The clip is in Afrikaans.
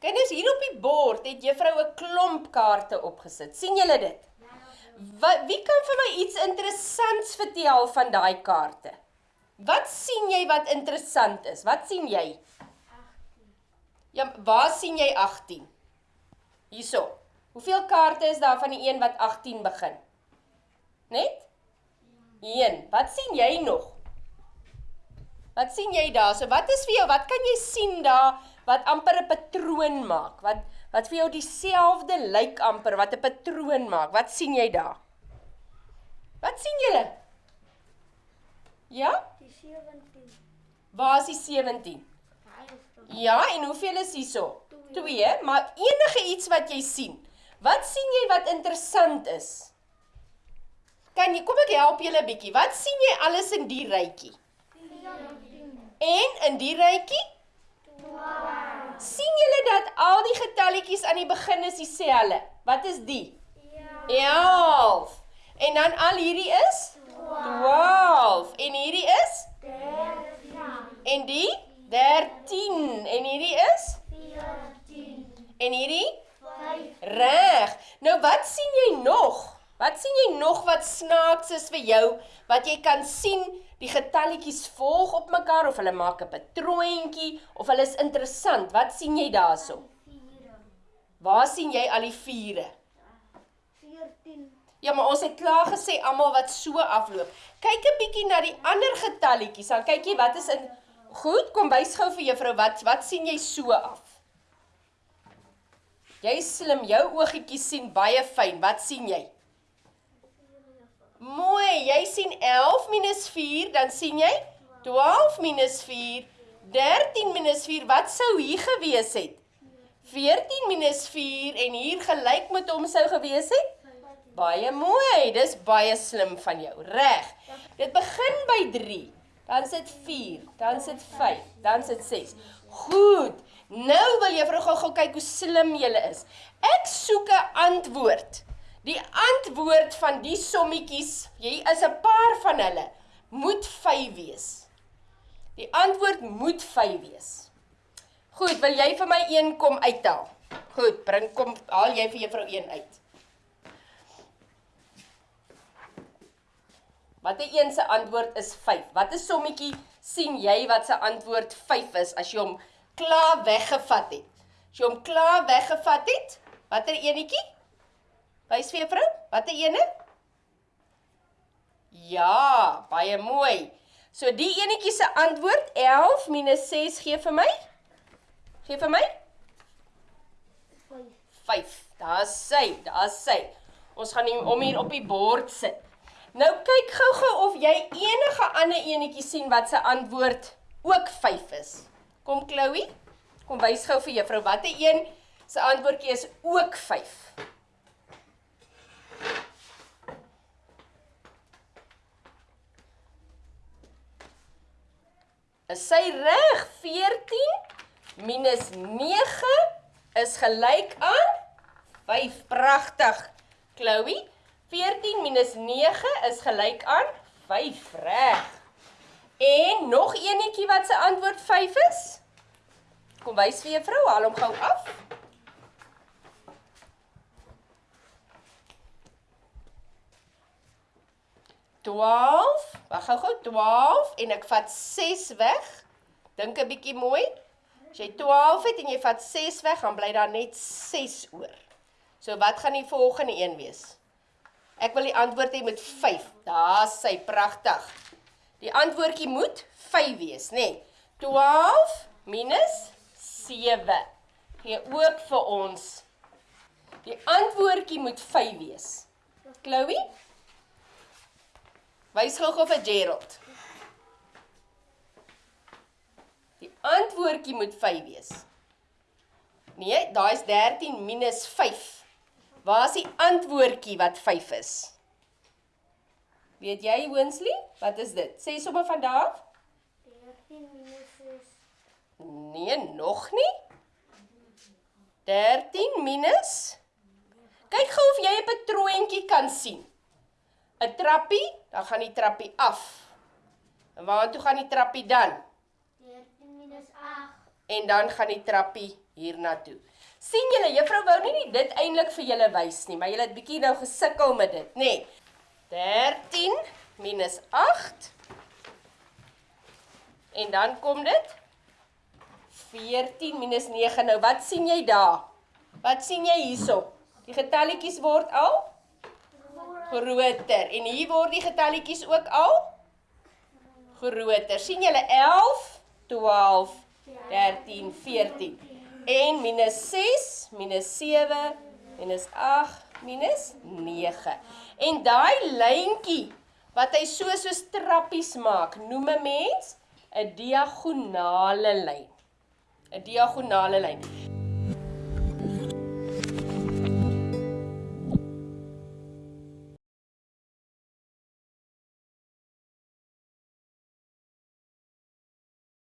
Kinders, hier op die bord het juffrou 'n klomp kaarte opgesit. sien julle dit? Wat wie kan vir my iets interessants vertel van daai kaarte? Wat sien jy wat interessant is? Wat sien jy? 18. Ja, waar sien jy 18? Hierso. Hoeveel kaarte is daar van die een wat 18 begin? Net? 1. Wat sien jy nog? Wat sien jy daar? So wat is vir jou? Wat kan jy sien daar wat amper 'n patroon maak? Wat wat vir jou dieselfde lyk amper wat 'n patroon maak? Wat sien jy daar? Wat sien julle? Ja? Die 17. Waar is die 17? Ja, en hoeveel is hierso? 2, maar enige iets wat jy sien. Wat sien jy wat interessant is? Kan jy kom ek help julle 'n bietjie. Wat sien jy alles in die rytjie? En in die rytjie? 12. sien julle dat al die getalletjies aan die begin is dieselfde? Wat is die? 11. En dan al hierdie is 12. En hierdie is 13. En die 13. En hierdie is 14. En hierdie 5. Reg. Nou wat sien jy nog? Wat sien jy nog wat snaaks is vir jou wat jy kan sien die getalletjies volg op mekaar of hulle maak 'n patroontjie of hulle is interessant. Wat sien jy daarso? Waar sien jy al die vure? 14. Ja, maar ons het klaar gesê almal wat so afloop. Kyk 'n bietjie na die ander getalletjies. Dan kyk jy wat is in Goed, kom wys gou vir juffrou wat wat sien jy so af? Jy slim, jou oogietjies sien baie fyn. Wat sien jy? Mooi, jy sien 11 minus 4, dan sien jy 12 minus 4, 13 minus 4, wat sou hier gewees het? 14 minus 4 en hier gelyk met hom sou gewees het? Baie mooi, dis baie slim van jou, reg. Dit begin by 3, dan sit 4, dan sit 5, dan sit 6. Goed, nou wil juffrou gou-gou kyk hoe slim jy is. Ek soek 'n antwoord. Die antwoord van die sommetjies, jy is 'n paar van hulle, moet 5 wees. Die antwoord moet 5 wees. Goed, wil jy vir my een kom uithaal? Goed, bring kom haal jy vir juffrou een uit. Watter een se antwoord is 5? Watter sommetjie sien jy wat se antwoord 5 is as jy hom klaar weggevat het? As jy hom klaar weggevat het, watter enetjie? Wys vir juffrou, watter ene? Ja, baie mooi. So die enetjie se antwoord 11 6 gee vir my. Gee vir my 5. 5. Daar's sy, daar's sy. Ons gaan hom hier op die bord sit. Nou kyk gou-gou of jy enige ander enetjie sien wat se antwoord ook 5 is. Kom Chloe, kom wys gou vir juffrou watter een se antwoordjie is ook 5. Is sy reg? 14 minus 9 is gelyk aan 5. Pragtig. Chloe, 14 minus 9 is gelyk aan 5. Reg. En nog eenetjie wat se antwoord 5 is? Kom wys vir juffrou, haal hom gou af. 12. Wag gou-gou 12 en ek vat 6 weg. Dink 'n bietjie mooi. As jy 12 het en jy vat 6 weg, dan bly daar net 6 oor. So wat gaan die volgende een wees? Ek wil die antwoord hê met 5. Daar's sy pragtig. Die antwoordjie moet 5 wees, nê? Nee. 12 minus 7 gee ook vir ons. Die antwoordjie moet 5 wees. Chloe? Wys gou-gou vir Gerald. Die antwoordjie moet 5 wees. Nee, daai is 13 minus 5. Waar is die antwoordjie wat 5 is? Weet jy, Winsley? Wat is dit? Sê sommer van daar af. 13 minus 6. Nee, nog nie. 13 minus Kyk gou of jy 'n patroontjie kan sien. 'n trappie, dan gaan die trappie af. En waartoe gaan die trappie dan? 13 minus 8. En dan gaan die trappie hiernatoe. sien julle, juffrou wou nie dit eintlik vir julle wys nie, maar julle het bietjie nou gesukkel met dit, nê? Nee. 13 minus 8 En dan kom dit 14 minus 9. Nou wat sien jy daar? Wat sien jy hierso? Die getalletjies word al groter en hier word die getalletjies ook al groter. sien julle 11, 12, 13, 14. En minus 6, minus 7, minus 8, minus 9. En daai lyntjie wat hy so so trappies maak, noem 'n mens 'n diagonale lyn. 'n Diagonale lyn.